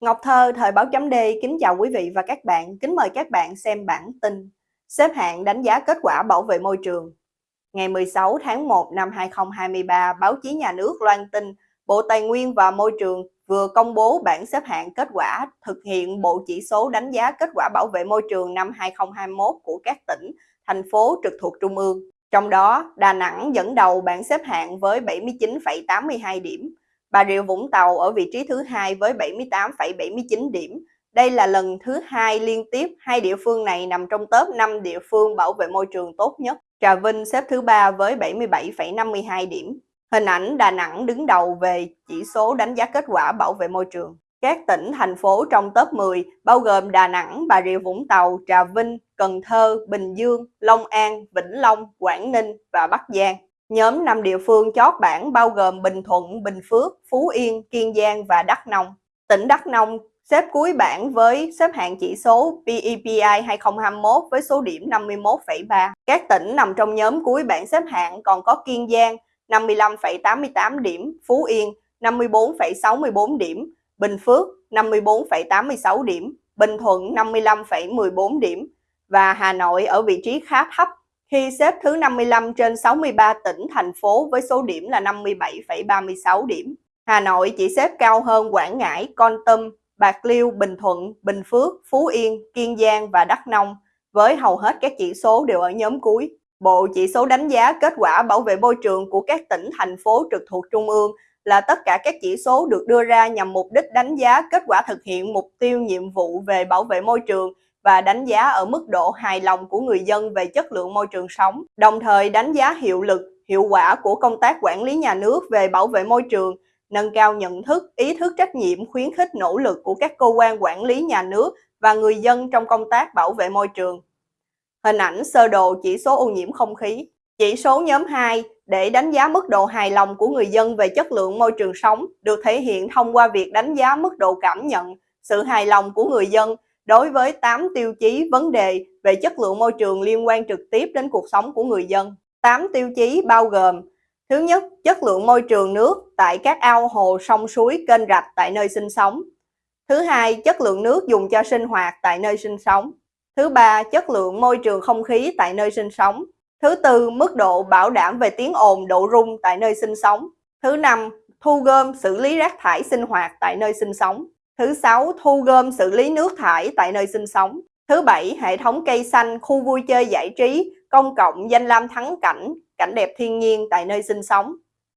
Ngọc Thơ, Thời báo chấm D kính chào quý vị và các bạn, kính mời các bạn xem bản tin Xếp hạng đánh giá kết quả bảo vệ môi trường. Ngày 16 tháng 1 năm 2023, báo chí nhà nước loan tin Bộ Tài nguyên và Môi trường vừa công bố bản xếp hạng kết quả thực hiện bộ chỉ số đánh giá kết quả bảo vệ môi trường năm 2021 của các tỉnh, thành phố trực thuộc Trung ương. Trong đó, Đà Nẵng dẫn đầu bảng xếp hạng với 79,82 điểm, Bà Rịa Vũng Tàu ở vị trí thứ hai với 78,79 điểm. Đây là lần thứ hai liên tiếp hai địa phương này nằm trong top 5 địa phương bảo vệ môi trường tốt nhất. Trà Vinh xếp thứ ba với 77,52 điểm. Hình ảnh Đà Nẵng đứng đầu về chỉ số đánh giá kết quả bảo vệ môi trường. Các tỉnh, thành phố trong top 10 bao gồm Đà Nẵng, Bà Rịa Vũng Tàu, Trà Vinh, Cần Thơ, Bình Dương, Long An, Vĩnh Long, Quảng Ninh và Bắc Giang. Nhóm 5 địa phương chót bảng bao gồm Bình Thuận, Bình Phước, Phú Yên, Kiên Giang và Đắk Nông. Tỉnh Đắk Nông xếp cuối bảng với xếp hạng chỉ số PEPI 2021 với số điểm 51,3. Các tỉnh nằm trong nhóm cuối bảng xếp hạng còn có Kiên Giang 55,88 điểm, Phú Yên 54,64 điểm, Bình Phước 54,86 điểm, Bình Thuận 55,14 điểm và Hà Nội ở vị trí khá thấp khi xếp thứ 55 trên 63 tỉnh, thành phố với số điểm là 57,36 điểm. Hà Nội chỉ xếp cao hơn Quảng Ngãi, Con Tâm, Bạc Liêu, Bình Thuận, Bình Phước, Phú Yên, Kiên Giang và Đắk Nông, với hầu hết các chỉ số đều ở nhóm cuối. Bộ chỉ số đánh giá kết quả bảo vệ môi trường của các tỉnh, thành phố trực thuộc Trung ương là tất cả các chỉ số được đưa ra nhằm mục đích đánh giá kết quả thực hiện mục tiêu nhiệm vụ về bảo vệ môi trường và đánh giá ở mức độ hài lòng của người dân về chất lượng môi trường sống, đồng thời đánh giá hiệu lực, hiệu quả của công tác quản lý nhà nước về bảo vệ môi trường, nâng cao nhận thức, ý thức trách nhiệm, khuyến khích nỗ lực của các cơ quan quản lý nhà nước và người dân trong công tác bảo vệ môi trường. Hình ảnh sơ đồ chỉ số ô nhiễm không khí. Chỉ số nhóm 2 để đánh giá mức độ hài lòng của người dân về chất lượng môi trường sống được thể hiện thông qua việc đánh giá mức độ cảm nhận, sự hài lòng của người dân đối với 8 tiêu chí vấn đề về chất lượng môi trường liên quan trực tiếp đến cuộc sống của người dân. 8 tiêu chí bao gồm Thứ nhất, chất lượng môi trường nước tại các ao hồ, sông suối, kênh rạch tại nơi sinh sống. Thứ hai, chất lượng nước dùng cho sinh hoạt tại nơi sinh sống. Thứ ba, chất lượng môi trường không khí tại nơi sinh sống. Thứ tư, mức độ bảo đảm về tiếng ồn, độ rung tại nơi sinh sống. Thứ năm, thu gom xử lý rác thải sinh hoạt tại nơi sinh sống. Thứ sáu, thu gom xử lý nước thải tại nơi sinh sống. Thứ bảy, hệ thống cây xanh, khu vui chơi giải trí, công cộng, danh lam thắng cảnh, cảnh đẹp thiên nhiên tại nơi sinh sống.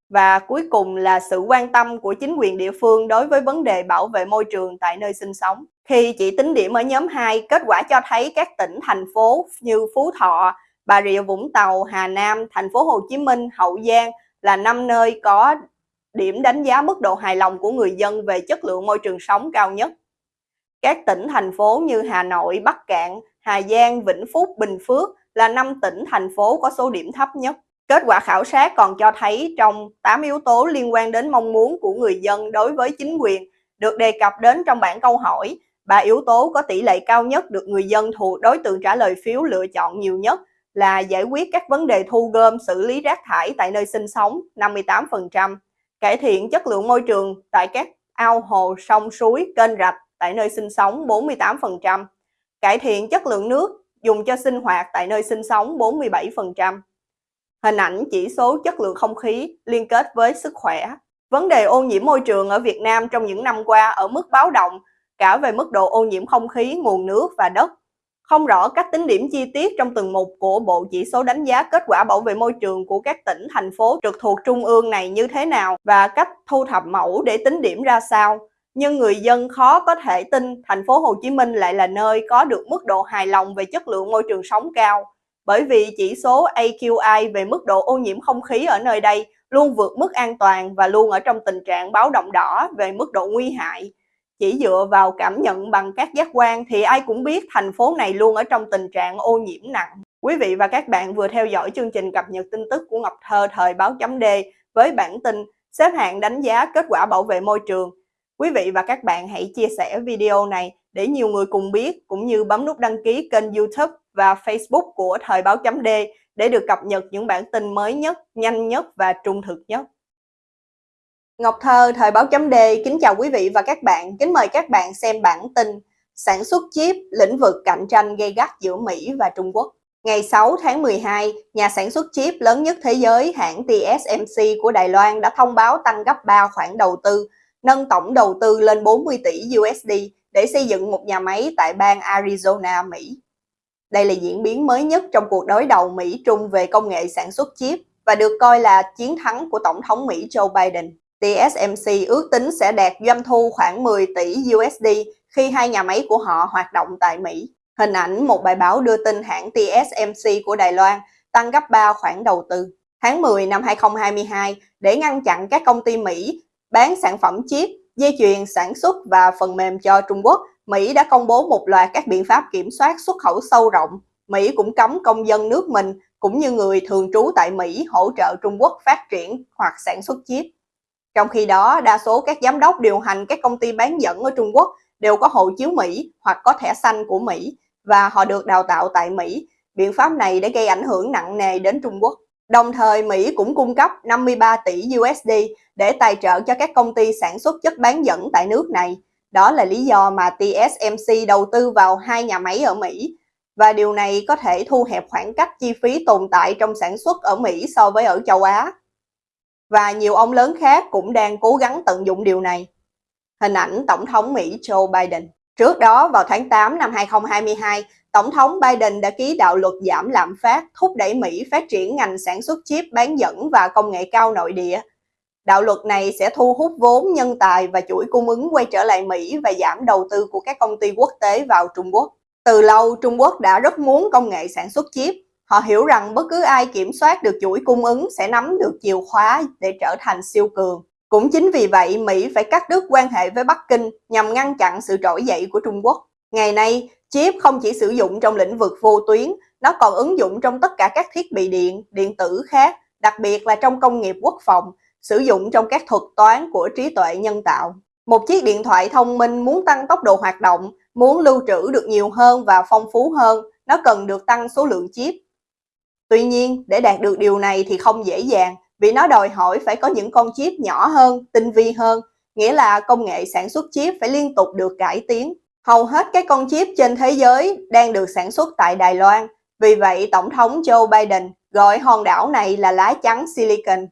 Và cuối cùng là sự quan tâm của chính quyền địa phương đối với vấn đề bảo vệ môi trường tại nơi sinh sống. Khi chỉ tính điểm ở nhóm 2, kết quả cho thấy các tỉnh, thành phố như Phú Thọ, Bà Rịa Vũng Tàu, Hà Nam, thành phố Hồ Chí Minh, Hậu Giang là năm nơi có điểm đánh giá mức độ hài lòng của người dân về chất lượng môi trường sống cao nhất. Các tỉnh, thành phố như Hà Nội, Bắc Cạn, Hà Giang, Vĩnh Phúc, Bình Phước là 5 tỉnh, thành phố có số điểm thấp nhất. Kết quả khảo sát còn cho thấy trong 8 yếu tố liên quan đến mong muốn của người dân đối với chính quyền được đề cập đến trong bản câu hỏi, ba yếu tố có tỷ lệ cao nhất được người dân thuộc đối tượng trả lời phiếu lựa chọn nhiều nhất là giải quyết các vấn đề thu gom xử lý rác thải tại nơi sinh sống 58%, cải thiện chất lượng môi trường tại các ao hồ, sông, suối, kênh rạch tại nơi sinh sống 48%, cải thiện chất lượng nước dùng cho sinh hoạt tại nơi sinh sống 47%. Hình ảnh chỉ số chất lượng không khí liên kết với sức khỏe. Vấn đề ô nhiễm môi trường ở Việt Nam trong những năm qua ở mức báo động cả về mức độ ô nhiễm không khí, nguồn nước và đất không rõ cách tính điểm chi tiết trong từng mục của bộ chỉ số đánh giá kết quả bảo vệ môi trường của các tỉnh, thành phố trực thuộc trung ương này như thế nào và cách thu thập mẫu để tính điểm ra sao. Nhưng người dân khó có thể tin thành phố Hồ Chí Minh lại là nơi có được mức độ hài lòng về chất lượng môi trường sống cao. Bởi vì chỉ số AQI về mức độ ô nhiễm không khí ở nơi đây luôn vượt mức an toàn và luôn ở trong tình trạng báo động đỏ về mức độ nguy hại chỉ dựa vào cảm nhận bằng các giác quan thì ai cũng biết thành phố này luôn ở trong tình trạng ô nhiễm nặng. Quý vị và các bạn vừa theo dõi chương trình cập nhật tin tức của Ngọc Thơ thời báo chấm D với bản tin xếp hạng đánh giá kết quả bảo vệ môi trường. Quý vị và các bạn hãy chia sẻ video này để nhiều người cùng biết cũng như bấm nút đăng ký kênh youtube và facebook của thời báo chấm D để được cập nhật những bản tin mới nhất, nhanh nhất và trung thực nhất. Ngọc Thơ, Thời báo chấm D, kính chào quý vị và các bạn. Kính mời các bạn xem bản tin Sản xuất chip, lĩnh vực cạnh tranh gây gắt giữa Mỹ và Trung Quốc. Ngày 6 tháng 12, nhà sản xuất chip lớn nhất thế giới hãng TSMC của Đài Loan đã thông báo tăng gấp 3 khoản đầu tư, nâng tổng đầu tư lên 40 tỷ USD để xây dựng một nhà máy tại bang Arizona, Mỹ. Đây là diễn biến mới nhất trong cuộc đối đầu Mỹ-Trung về công nghệ sản xuất chip và được coi là chiến thắng của Tổng thống Mỹ Joe Biden. TSMC ước tính sẽ đạt doanh thu khoảng 10 tỷ USD khi hai nhà máy của họ hoạt động tại Mỹ. Hình ảnh một bài báo đưa tin hãng TSMC của Đài Loan tăng gấp 3 khoản đầu tư. Tháng 10 năm 2022, để ngăn chặn các công ty Mỹ bán sản phẩm chip, dây chuyền sản xuất và phần mềm cho Trung Quốc, Mỹ đã công bố một loạt các biện pháp kiểm soát xuất khẩu sâu rộng. Mỹ cũng cấm công dân nước mình cũng như người thường trú tại Mỹ hỗ trợ Trung Quốc phát triển hoặc sản xuất chip. Trong khi đó, đa số các giám đốc điều hành các công ty bán dẫn ở Trung Quốc đều có hộ chiếu Mỹ hoặc có thẻ xanh của Mỹ và họ được đào tạo tại Mỹ. Biện pháp này đã gây ảnh hưởng nặng nề đến Trung Quốc. Đồng thời, Mỹ cũng cung cấp 53 tỷ USD để tài trợ cho các công ty sản xuất chất bán dẫn tại nước này. Đó là lý do mà TSMC đầu tư vào hai nhà máy ở Mỹ. Và điều này có thể thu hẹp khoảng cách chi phí tồn tại trong sản xuất ở Mỹ so với ở châu Á và nhiều ông lớn khác cũng đang cố gắng tận dụng điều này. Hình ảnh Tổng thống Mỹ Joe Biden Trước đó, vào tháng 8 năm 2022, Tổng thống Biden đã ký đạo luật giảm lạm phát, thúc đẩy Mỹ phát triển ngành sản xuất chip bán dẫn và công nghệ cao nội địa. Đạo luật này sẽ thu hút vốn, nhân tài và chuỗi cung ứng quay trở lại Mỹ và giảm đầu tư của các công ty quốc tế vào Trung Quốc. Từ lâu, Trung Quốc đã rất muốn công nghệ sản xuất chip, Họ hiểu rằng bất cứ ai kiểm soát được chuỗi cung ứng sẽ nắm được chìa khóa để trở thành siêu cường. Cũng chính vì vậy, Mỹ phải cắt đứt quan hệ với Bắc Kinh nhằm ngăn chặn sự trỗi dậy của Trung Quốc. Ngày nay, chip không chỉ sử dụng trong lĩnh vực vô tuyến, nó còn ứng dụng trong tất cả các thiết bị điện, điện tử khác, đặc biệt là trong công nghiệp quốc phòng, sử dụng trong các thuật toán của trí tuệ nhân tạo. Một chiếc điện thoại thông minh muốn tăng tốc độ hoạt động, muốn lưu trữ được nhiều hơn và phong phú hơn, nó cần được tăng số lượng chip. Tuy nhiên, để đạt được điều này thì không dễ dàng vì nó đòi hỏi phải có những con chip nhỏ hơn, tinh vi hơn, nghĩa là công nghệ sản xuất chip phải liên tục được cải tiến. Hầu hết các con chip trên thế giới đang được sản xuất tại Đài Loan, vì vậy Tổng thống Joe Biden gọi hòn đảo này là lá chắn Silicon.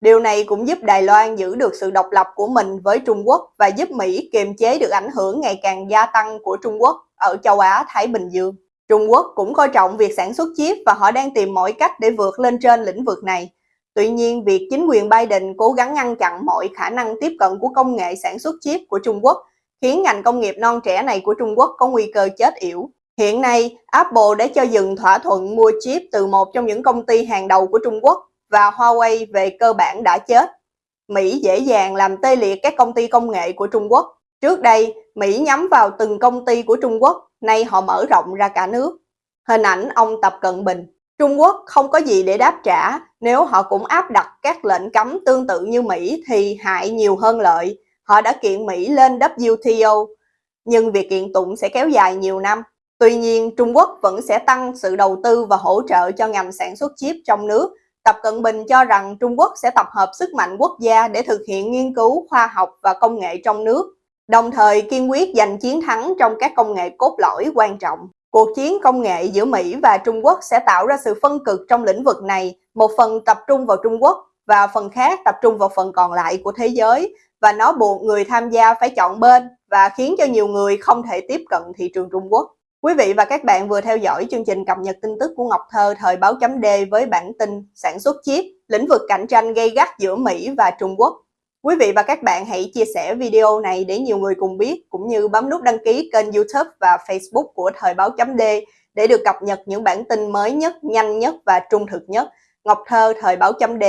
Điều này cũng giúp Đài Loan giữ được sự độc lập của mình với Trung Quốc và giúp Mỹ kiềm chế được ảnh hưởng ngày càng gia tăng của Trung Quốc ở châu Á-Thái Bình Dương. Trung Quốc cũng coi trọng việc sản xuất chip và họ đang tìm mọi cách để vượt lên trên lĩnh vực này. Tuy nhiên, việc chính quyền Biden cố gắng ngăn chặn mọi khả năng tiếp cận của công nghệ sản xuất chip của Trung Quốc khiến ngành công nghiệp non trẻ này của Trung Quốc có nguy cơ chết yểu. Hiện nay, Apple đã cho dừng thỏa thuận mua chip từ một trong những công ty hàng đầu của Trung Quốc và Huawei về cơ bản đã chết. Mỹ dễ dàng làm tê liệt các công ty công nghệ của Trung Quốc. Trước đây, Mỹ nhắm vào từng công ty của Trung Quốc nay họ mở rộng ra cả nước. Hình ảnh ông Tập Cận Bình Trung Quốc không có gì để đáp trả, nếu họ cũng áp đặt các lệnh cấm tương tự như Mỹ thì hại nhiều hơn lợi. Họ đã kiện Mỹ lên WTO, nhưng việc kiện tụng sẽ kéo dài nhiều năm. Tuy nhiên, Trung Quốc vẫn sẽ tăng sự đầu tư và hỗ trợ cho ngành sản xuất chip trong nước. Tập Cận Bình cho rằng Trung Quốc sẽ tập hợp sức mạnh quốc gia để thực hiện nghiên cứu khoa học và công nghệ trong nước đồng thời kiên quyết giành chiến thắng trong các công nghệ cốt lõi quan trọng. Cuộc chiến công nghệ giữa Mỹ và Trung Quốc sẽ tạo ra sự phân cực trong lĩnh vực này, một phần tập trung vào Trung Quốc và phần khác tập trung vào phần còn lại của thế giới và nó buộc người tham gia phải chọn bên và khiến cho nhiều người không thể tiếp cận thị trường Trung Quốc. Quý vị và các bạn vừa theo dõi chương trình cập nhật tin tức của Ngọc Thơ thời báo chấm D với bản tin sản xuất chip, lĩnh vực cạnh tranh gây gắt giữa Mỹ và Trung Quốc. Quý vị và các bạn hãy chia sẻ video này để nhiều người cùng biết, cũng như bấm nút đăng ký kênh youtube và facebook của Thời báo chấm D để được cập nhật những bản tin mới nhất, nhanh nhất và trung thực nhất. Ngọc Thơ, Thời báo chấm D